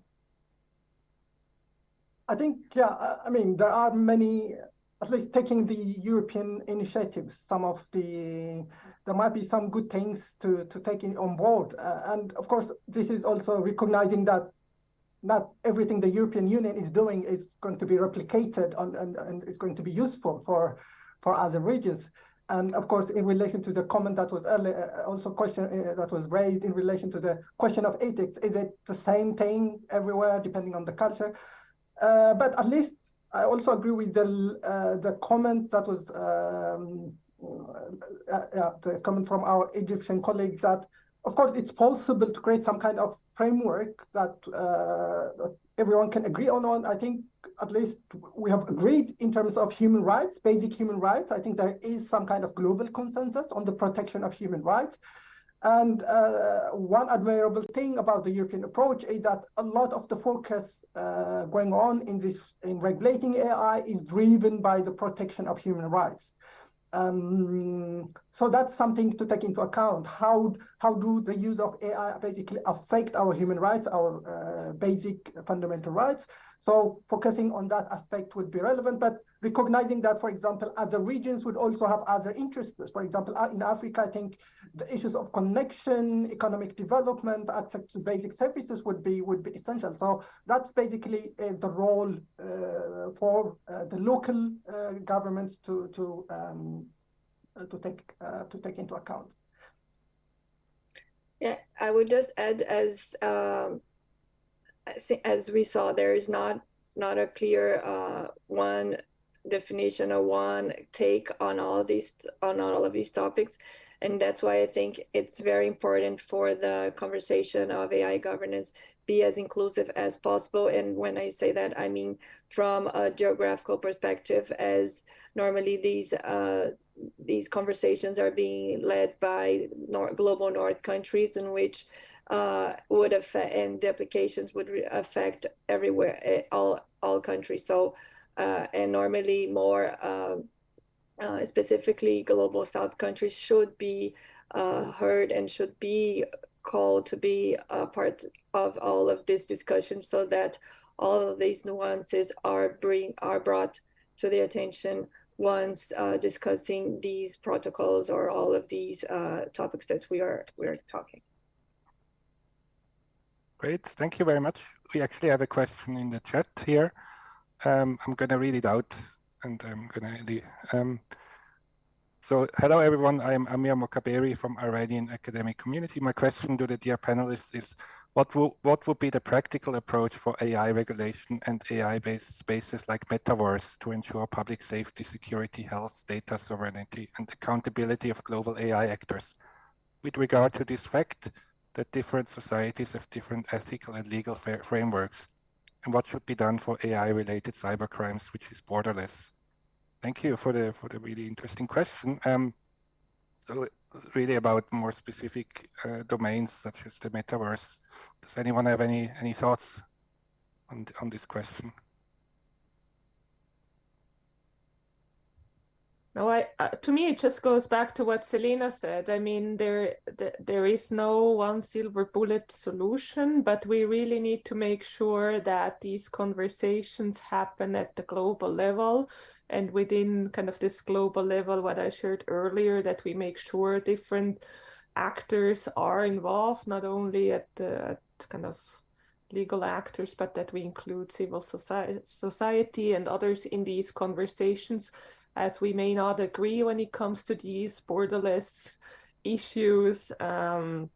I think yeah, I mean there are many at least taking the European initiatives, some of the there might be some good things to to take in on board, uh, and of course this is also recognizing that not everything the European Union is doing is going to be replicated on, and, and it's going to be useful for, for other regions. And of course, in relation to the comment that was earlier, uh, also question uh, that was raised in relation to the question of ethics, is it the same thing everywhere, depending on the culture? Uh, but at least I also agree with the uh, the comment that was um, uh, the comment from our Egyptian colleague that, of course, it's possible to create some kind of framework that, uh, that everyone can agree on. On I think at least we have agreed in terms of human rights, basic human rights. I think there is some kind of global consensus on the protection of human rights. And uh, one admirable thing about the European approach is that a lot of the focus uh, going on in this in regulating AI is driven by the protection of human rights. Um, so that's something to take into account. How how do the use of AI basically affect our human rights, our uh, basic fundamental rights? So focusing on that aspect would be relevant, but recognizing that, for example, other regions would also have other interests. For example, uh, in Africa, I think the issues of connection, economic development, access to basic services would be would be essential. So that's basically uh, the role uh, for uh, the local uh, governments to to um, to take uh, to take into account. Yeah, I would just add as um, as we saw, there is not not a clear one definition or one take on all of these on all of these topics and that's why I think it's very important for the conversation of AI governance be as inclusive as possible. And when I say that, I mean from a geographical perspective, as normally these uh, these conversations are being led by nor global north countries in which uh, would affect and applications would affect everywhere, eh, all all countries. So uh, and normally more uh, uh, specifically global south countries should be uh, heard and should be called to be a part of all of this discussion so that all of these nuances are bring are brought to the attention once uh, discussing these protocols or all of these uh, topics that we are we are talking. Great, thank you very much. We actually have a question in the chat here. Um, I'm going to read it out and I'm going to um, so hello everyone, I'm Amir Mokaberi from Iranian academic community. My question to the dear panelists is, what, will, what would be the practical approach for AI regulation and AI-based spaces like metaverse to ensure public safety, security, health, data sovereignty, and accountability of global AI actors? With regard to this fact that different societies have different ethical and legal frameworks, and what should be done for AI-related cyber crimes, which is borderless? Thank you for the for the really interesting question. Um, so really about more specific uh, domains such as the metaverse. Does anyone have any any thoughts on on this question? No, I uh, to me it just goes back to what Celina said. I mean, there th there is no one silver bullet solution, but we really need to make sure that these conversations happen at the global level and within kind of this global level, what I shared earlier, that we make sure different actors are involved, not only at the at kind of legal actors, but that we include civil society, society and others in these conversations, as we may not agree when it comes to these borderless issues um,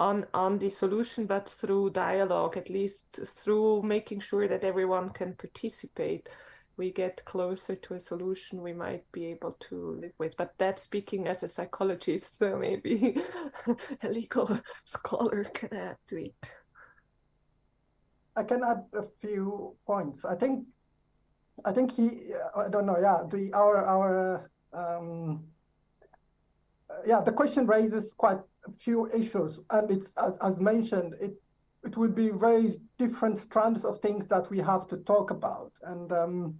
on, on the solution, but through dialogue, at least through making sure that everyone can participate we get closer to a solution we might be able to live with. But that's speaking as a psychologist, so maybe a legal scholar can add to it. I can add a few points. I think, I think he, I don't know, yeah, the our our um, yeah, the question raises quite a few issues, and it's as, as mentioned, it it would be very different strands of things that we have to talk about. And um,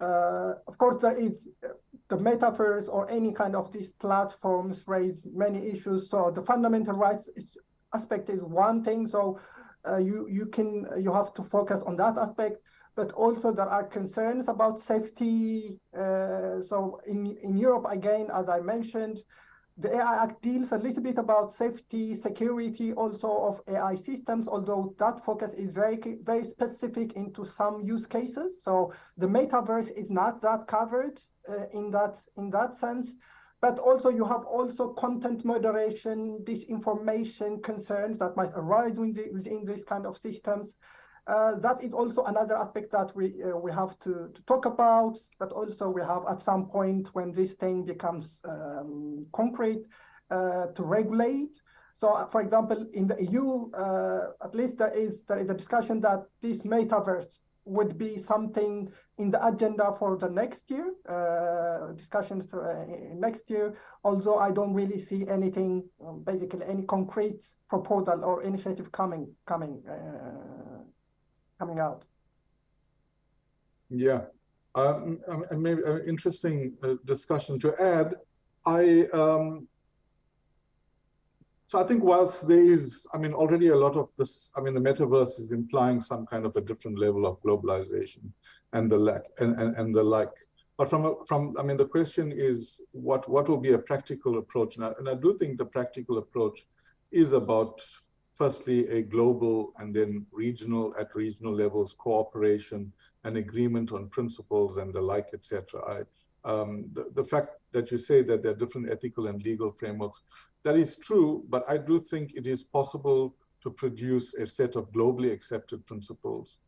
uh, of course, there is uh, the metaverse or any kind of these platforms raise many issues. So the fundamental rights aspect is one thing. So uh, you you can you have to focus on that aspect. But also there are concerns about safety. Uh, so in in Europe again, as I mentioned, the AI Act deals a little bit about safety, security also of AI systems, although that focus is very, very specific into some use cases. So the metaverse is not that covered uh, in that in that sense. But also you have also content moderation, disinformation concerns that might arise within, within these kind of systems. Uh, that is also another aspect that we uh, we have to, to talk about, but also we have at some point when this thing becomes um, concrete uh, to regulate. So, uh, for example, in the EU, uh, at least there is there is a discussion that this metaverse would be something in the agenda for the next year, uh, discussions next year. Although I don't really see anything, um, basically any concrete proposal or initiative coming coming coming out. Yeah, um, um and maybe an interesting uh, discussion to add. I um, so I think whilst there is, I mean, already a lot of this, I mean, the metaverse is implying some kind of a different level of globalization and the like, and, and, and the like. But from, from, I mean, the question is what, what will be a practical approach? And I, and I do think the practical approach is about firstly, a global and then regional at regional levels cooperation and agreement on principles and the like, etc. Um, the, the fact that you say that there are different ethical and legal frameworks, that is true, but I do think it is possible to produce a set of globally accepted principles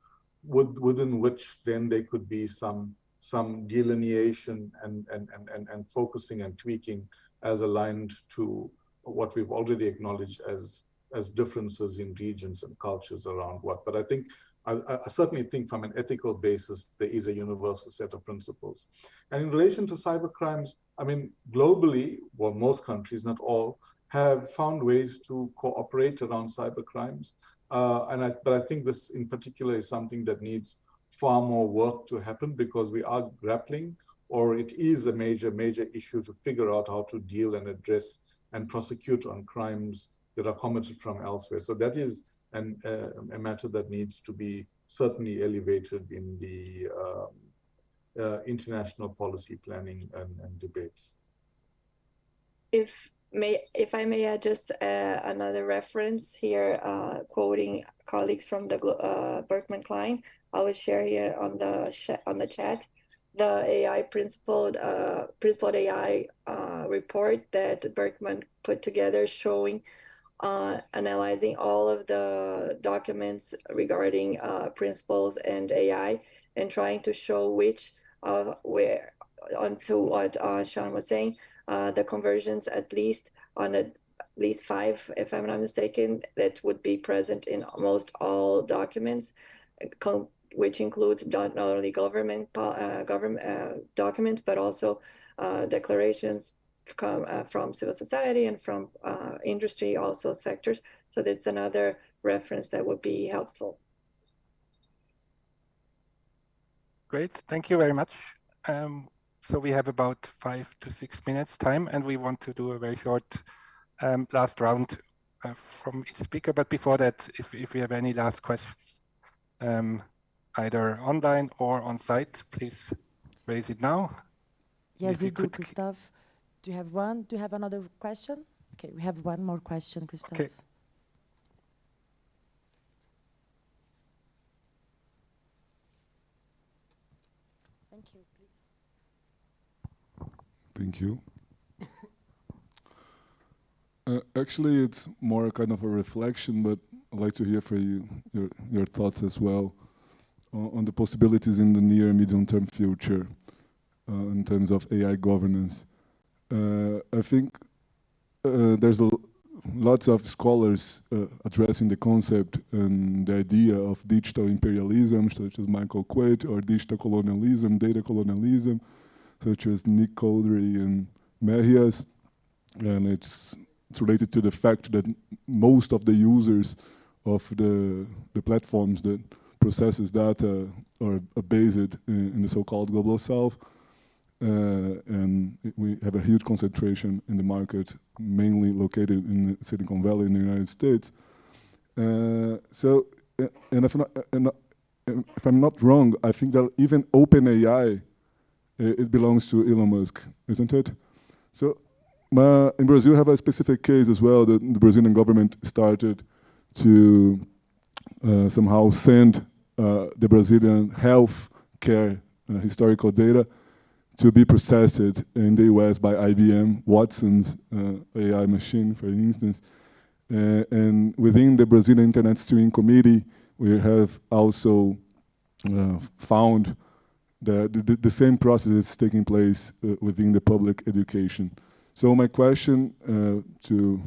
with, within which then there could be some some delineation and, and, and, and, and focusing and tweaking as aligned to what we've already acknowledged as as differences in regions and cultures around what. But I think, I, I, certainly think from an ethical basis, there is a universal set of principles. And in relation to cyber crimes, I mean, globally, well, most countries, not all, have found ways to cooperate around cyber crimes. Uh, and I, but I think this in particular is something that needs far more work to happen because we are grappling or it is a major, major issue to figure out how to deal and address and prosecute on crimes that are committed from elsewhere. So that is an, uh, a matter that needs to be certainly elevated in the um, uh, international policy planning and, and, debates. If may, if I may add just uh, another reference here, uh, quoting colleagues from the uh, Berkman Klein, I will share here on the on the chat the AI principled uh, principled AI report that Berkman put together showing uh, analyzing all of the documents regarding uh, principles and AI and trying to show which of where onto what uh, Shaun was saying, uh, the conversions at least on at least five, if I'm not mistaken, that would be present in almost all documents, which includes not only government uh, government uh, documents, but also declarations, come uh, from civil society and from uh, industry also sectors. So that's another reference that would be helpful. Great, thank you very much. Um, so we have about five to six minutes time and we want to do a very short um, last round uh, from each speaker. But before that, if, if we have any last questions, um, either online or on site, please raise it now. Yes, we do, Christoph. Do you have one? Do you have another question? Okay, we have one more question, Christoph. Okay. Thank you, please. Thank you. uh, actually, it's more kind of a reflection, but I'd like to hear from you your, your thoughts as well on, on the possibilities in the near medium-term future uh, in terms of AI governance. Uh, I think uh, there's a, lots of scholars uh, addressing the concept and the idea of digital imperialism, such as Michael Kwet, or digital colonialism, data colonialism, such as Nick Couldry and Mejias. And it's, it's related to the fact that most of the users of the, the platforms that processes data are, are based in, in the so-called global south. Uh, and we have a huge concentration in the market, mainly located in Silicon Valley in the United States. Uh, so, uh, and if, not, if I'm not wrong, I think that even OpenAI, it belongs to Elon Musk, isn't it? So my, in Brazil, have a specific case as well that the Brazilian government started to uh, somehow send uh, the Brazilian health care uh, historical data to be processed in the US by IBM Watson's uh, AI machine, for instance. Uh, and within the Brazilian Internet Steering Committee, we have also uh, found that the, the, same process is taking place within the public education. So my question uh, to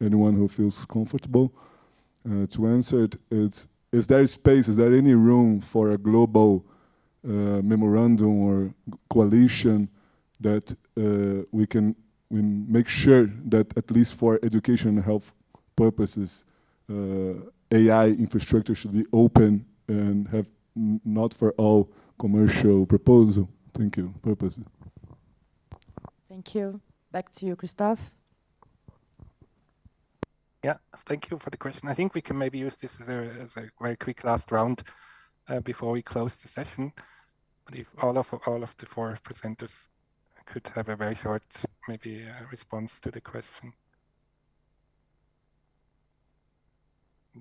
anyone who feels comfortable uh, to answer it is, is there space, is there any room for a global uh, memorandum or coalition that uh, we can we make sure that at least for education and health purposes, uh, AI infrastructure should be open and have not for all commercial proposal. Thank you. Purposes. Thank you. Back to you, Christoph. Yeah, thank you for the question. I think we can maybe use this as a, as a very quick last round uh, before we close the session. But if all of all of the four presenters could have a very short, maybe uh, response to the question.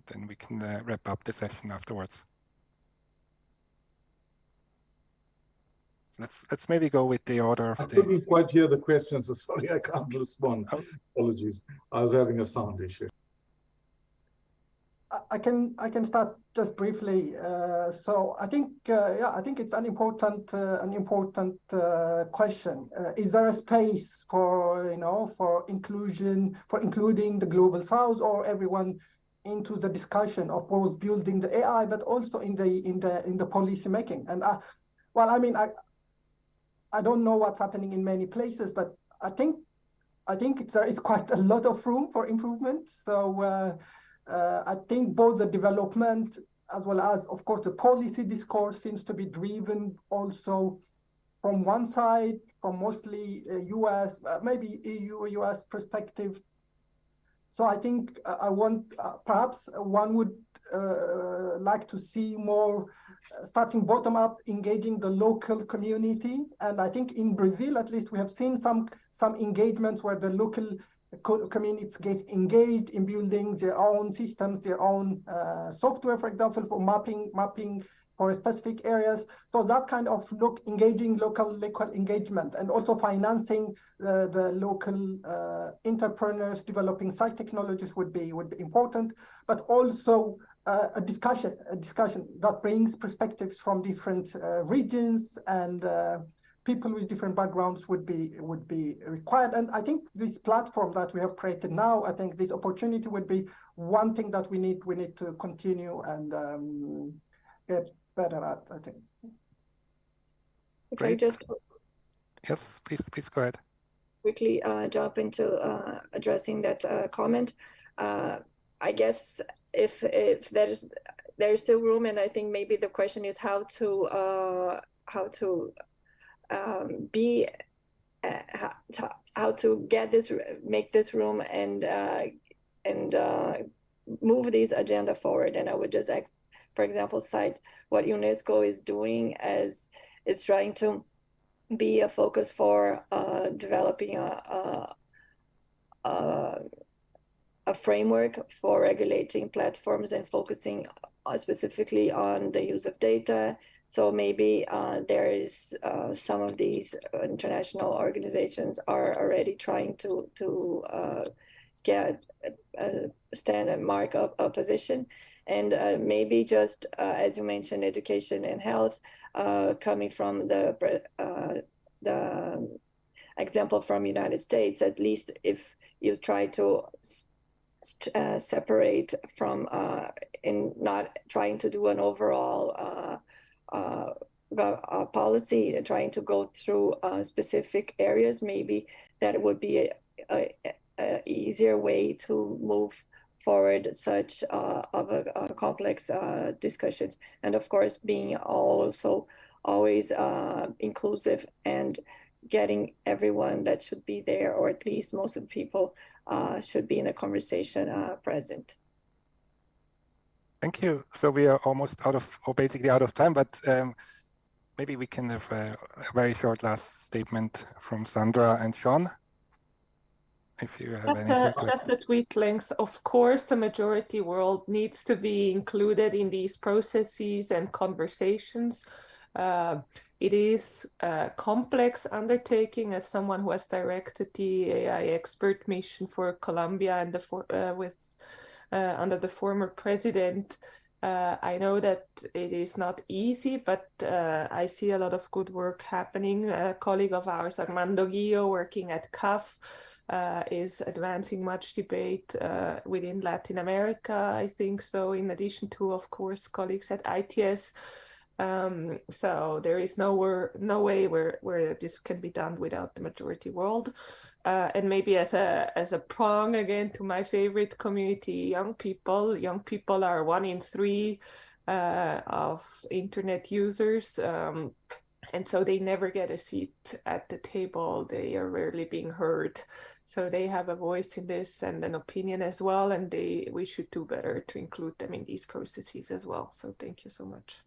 Then we can uh, wrap up the session afterwards. let's let's maybe go with the order of I the. couldn't quite hear the question, so sorry, I can't respond. Oh. Apologies, I was having a sound issue. I can I can start just briefly. Uh, so I think uh, yeah I think it's an important uh, an important uh, question. Uh, is there a space for you know for inclusion for including the global south or everyone into the discussion of both building the AI but also in the in the in the policy making and uh, well I mean I I don't know what's happening in many places, but I think I think there is quite a lot of room for improvement. So I think both the development as well as, of course, the policy discourse seems to be driven also from one side, from mostly US, uh, maybe EU, US perspective. So I think uh, I want, uh, perhaps one would uh, like to see more starting bottom up, engaging the local community. And I think in Brazil, at least, we have seen some some engagements where the local communities get engaged in building their own systems, their own uh, software, for example, for mapping mapping for specific areas. So that kind of look engaging local local engagement and also financing uh, the local uh, entrepreneurs developing such technologies would be would be important, but also uh, a discussion, a discussion that brings perspectives from different uh, regions and uh, people with different backgrounds would be would be required. And I think this platform that we have created now, I think this opportunity would be one thing that we need we need to continue and um, get better at. I think. Great. just yes, please please go ahead. Quickly uh, jump into uh, addressing that uh, comment. I guess if if there's there's still room, and I think maybe the question is how to uh, how to um, be uh, how, to, how to get this make this room and uh, and uh, move this agenda forward. And I would just, for example, cite what UNESCO is doing as it's trying to be a focus for uh, developing a, a, a framework for regulating platforms and focusing uh, specifically on the use of data. So maybe uh, there is uh, some of these international organizations are already trying to to uh, get a, standard mark of a position, and uh, maybe just uh, as you mentioned, education and health coming from the the example from United States. At least if you try to uh, separate from uh, in not trying to do an overall uh, uh, uh policy, trying to go through uh, specific areas, maybe that would be a, a, a easier way to move forward such of a, a complex discussions. And of course, being also always inclusive and getting everyone that should be there, or at least most of the people uh, should be in the conversation uh, present. Thank you. So we are almost out of, or basically out of time, but um, maybe we can have a, a, very short last statement from Sandra and Shaun. if you have Just a, just a tweet length. Of course, the majority world needs to be included in these processes and conversations. Uh, it is a complex undertaking as someone who has directed the AI expert mission for Colombia and the for, uh, with under the former president. Uh, I know that it is not easy, but uh, I see a lot of good work happening. A colleague of ours, Armando Guio, working at CAF, uh, is advancing much debate uh, within Latin America, I think so, in addition to, of course, colleagues at ITS. Um, so there is nowhere, no way where, where this can be done without the majority world. Uh, and maybe as a as a prong again to my favorite community, young people. Young people are one in three uh, of internet users, um, and so they never get a seat at the table. They are rarely being heard, so they have a voice in this and an opinion as well. And they we should do better to include them in these processes as well. So thank you so much.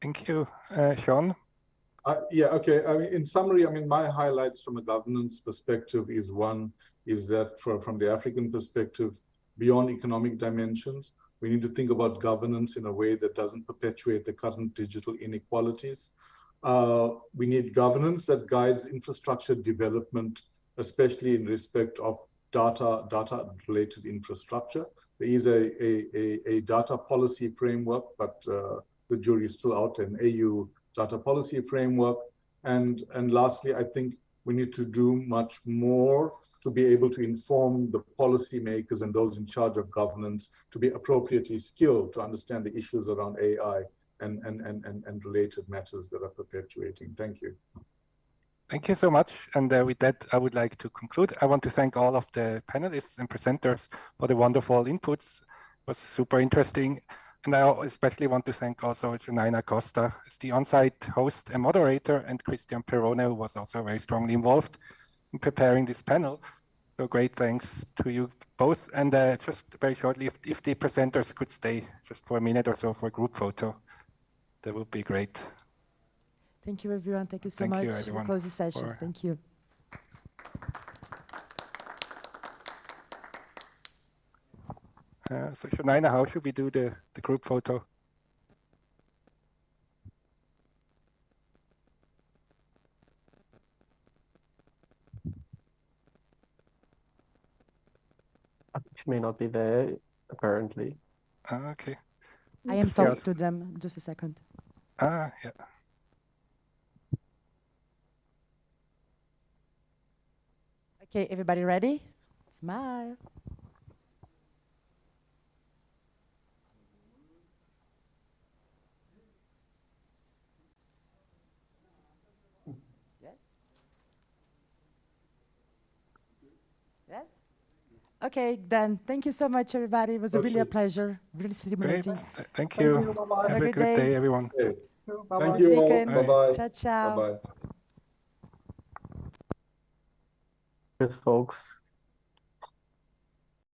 Thank you, uh, Shaun. Uh, yeah, okay. I mean, in summary, I mean, my highlights from a governance perspective is one is that for, from the African perspective, beyond economic dimensions, we need to think about governance in a way that doesn't perpetuate the current digital inequalities. Uh, we need governance that guides infrastructure development, especially in respect of data data related infrastructure. There is a, a, a, a data policy framework, but uh, the jury is still out, an AU data policy framework. And, and lastly, I think we need to do much more to be able to inform the policymakers and those in charge of governance to be appropriately skilled to understand the issues around AI and, and, and, and, and related matters that are perpetuating. Thank you. Thank you so much. And uh, with that, I would like to conclude. I want to thank all of the panelists and presenters for the wonderful inputs. It was super interesting. And I especially want to thank also Janina Costa as the on-site host and moderator, and Christian Perrone, who was also very strongly involved in preparing this panel. So great thanks to you both. And uh, just very shortly, if, if the presenters could stay just for a minute or so for a group photo, that would be great. Thank you, everyone. Thank you so Thank much. you, we'll close the session. Thank you. Uh, so Janina, how should we do the, the group photo? Which may not be there, apparently. Ah, okay. I am Yes. talking to them. Just a second. Ah, yeah. Okay, everybody ready? Smile. Okay, then thank you so much, everybody. It was a really a pleasure, really Great. stimulating. Th- Thank Thank you. you. Bye-bye. Have a good good day. day, everyone. Okay. Bye-bye. Thank you all. Weekend. Bye-bye. Ciao, ciao. Bye-bye. Cheers, folks.